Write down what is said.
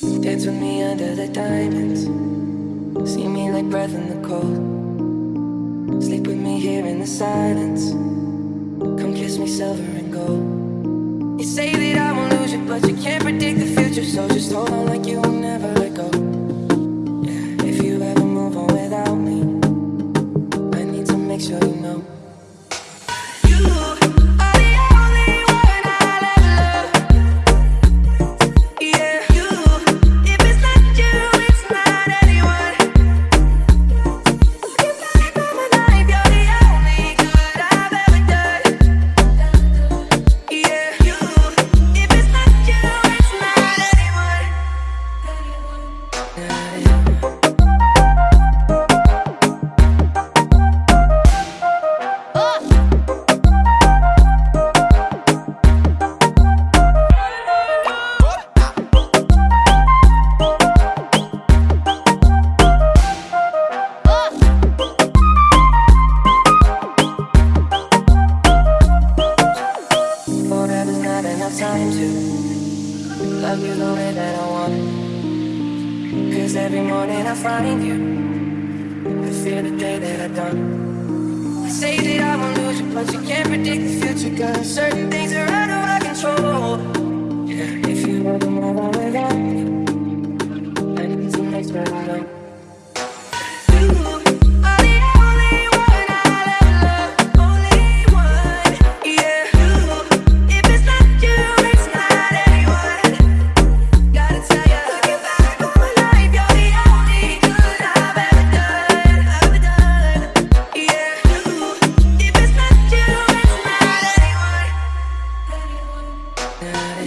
Dance with me under the diamonds. See me like breath in the cold. Sleep with me here in the silence. Come kiss me silver and gold. You say that I won't lose you, but you can't predict the future. So just hold on like you will never that I want. Cause every morning I find you. I feel the day that I done. I say that I won't lose you, but you can't predict the future. Cause certain Not.